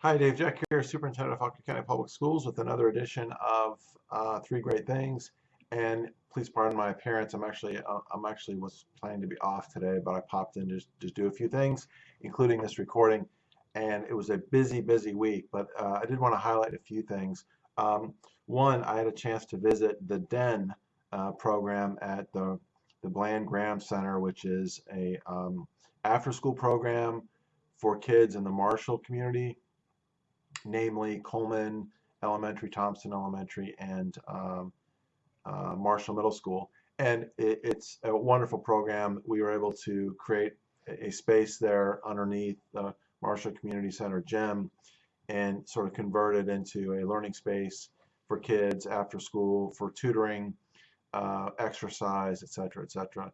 Hi, Dave Jeck here, Superintendent of Fauquier County Public Schools with another edition of uh, Three Great Things. And please pardon my appearance. I'm actually uh, I'm actually was planning to be off today, but I popped in to just do a few things, including this recording. And it was a busy, busy week, but uh, I did want to highlight a few things. Um, one, I had a chance to visit the DEN uh, program at the the Bland Graham Center, which is a um, after-school program for kids in the Marshall community namely Coleman Elementary, Thompson Elementary, and um, uh, Marshall Middle School. And it, it's a wonderful program. We were able to create a, space there underneath the Marshall Community Center gym and sort of convert it into a learning space for kids after school, for tutoring, uh, exercise, etc., etc.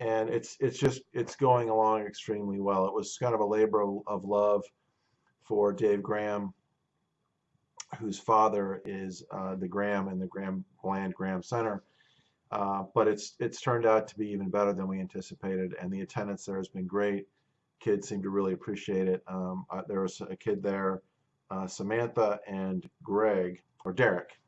And it's it's just it's going along extremely well. It was kind of a labor of love for Dave Graham whose father is uh, the Graham and the Graham Bland Graham Center. Uh, but it's it's turned out to be even better than we anticipated, and the attendance there has been great. Kids seem to really appreciate it. Um, uh, there was a kid there, uh, Samantha and Greg or Derek,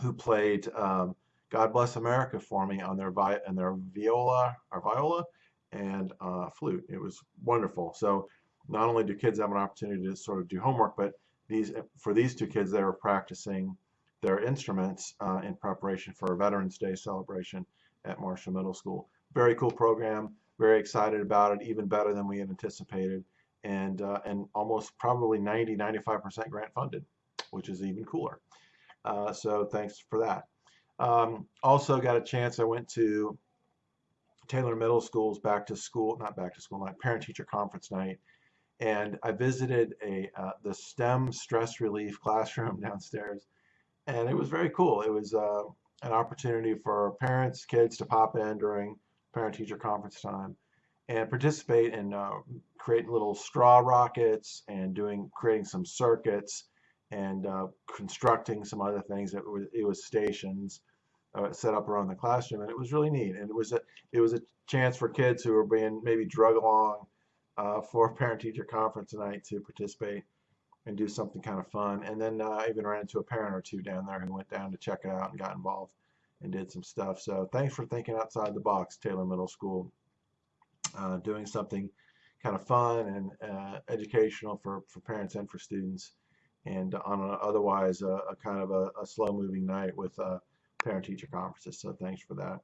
who played um, "God Bless America" for me on their vi and their viola or viola and uh, flute. It was wonderful. So not only do kids have an opportunity to sort of do homework, but these for these two kids, they were practicing their instruments uh, in preparation for a Veterans Day celebration at Marshall Middle School. Very cool program. Very excited about it. Even better than we had anticipated, and uh, and almost probably 90, 95% grant funded, which is even cooler. Uh, so thanks for that. Um, also got a chance. I went to Taylor Middle School's back to school, not back to school night, parent teacher conference night and I visited a uh, the STEM stress relief classroom downstairs, and it was very cool. It was uh, an opportunity for parents, kids to pop in during parent-teacher conference time and participate in uh, creating little straw rockets and doing creating some circuits and uh, constructing some other things. It was, it was stations uh, set up around the classroom, and it was really neat. And it was a it was a chance for kids who were being maybe drug along uh, for parent-teacher conference tonight to participate and do something kind of fun. And then uh, I even ran into a parent or two down there who went down to check it out and got involved and did some stuff. So thanks for thinking outside the box, Taylor Middle School, uh, doing something kind of fun and uh, educational for, for parents and for students. And on a, otherwise a, a, kind of a, a slow-moving night with uh, parent-teacher conferences. So thanks for that.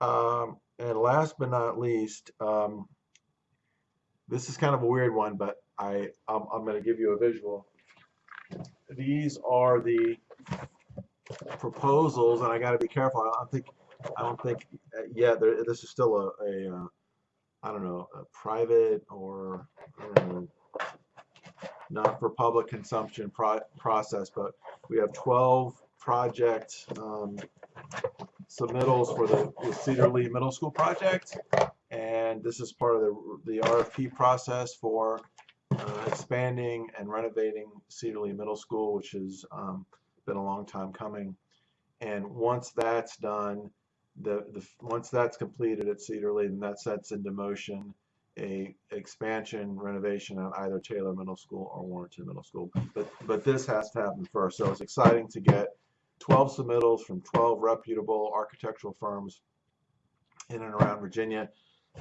Um, and last but not least, um, this is kind of a weird one, but I I'm, I'm going to give you a visual. These are the proposals, and I got to be careful. I don't think I don't think uh. Yeah, this is still a, a uh, I don't know a private or not for public consumption pro process, but we have 12 project um, submittals for the, the Cedar Lee Middle School project and this is part of the, the RFP process for uh, expanding and renovating Cedar Lee Middle School, which has um, been a long time coming. And once that's done, the, the once that's completed at Cedar Lee, then that sets into motion a expansion renovation at either Taylor Middle School or Warrenton Middle School. But but this has to happen first. So it's exciting to get 12 submittals from 12 reputable architectural firms in and around Virginia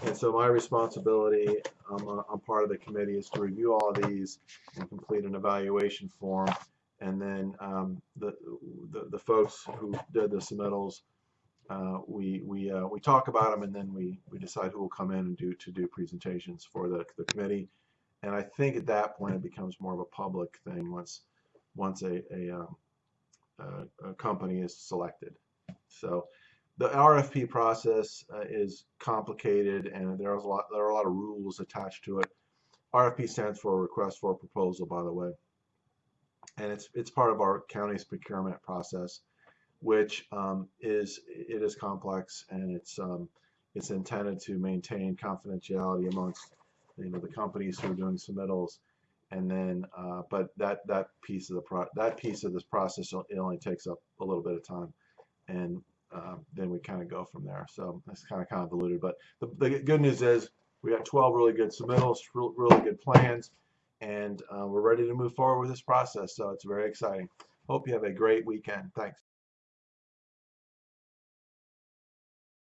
and so my responsibility, I'm, part of the committee, is to review all these and complete an evaluation form. And then um, the, the, the folks who did the submittals, uh, we we uh, we talk about them and then we we decide who will come in and do to do presentations for the, the committee. And I think at that point it becomes more of a public thing once once a a, um, a, a company is selected. So the RFP process uh, is complicated and there's a lot there are a lot of rules attached to it. RFP stands for request for proposal by the way. And it's it's part of our county's procurement process which um, is it is complex and it's um, it's intended to maintain confidentiality amongst you know the companies who are doing submittals and then uh, but that that piece of the pro that piece of this process it only takes up a little bit of time and um, then we kind of go from there. So that's kind of convoluted. But the, the good news is we got 12 really good submittals, really good plans, and uh, we're ready to move forward with this process. So it's very exciting. Hope you have a great weekend. Thanks.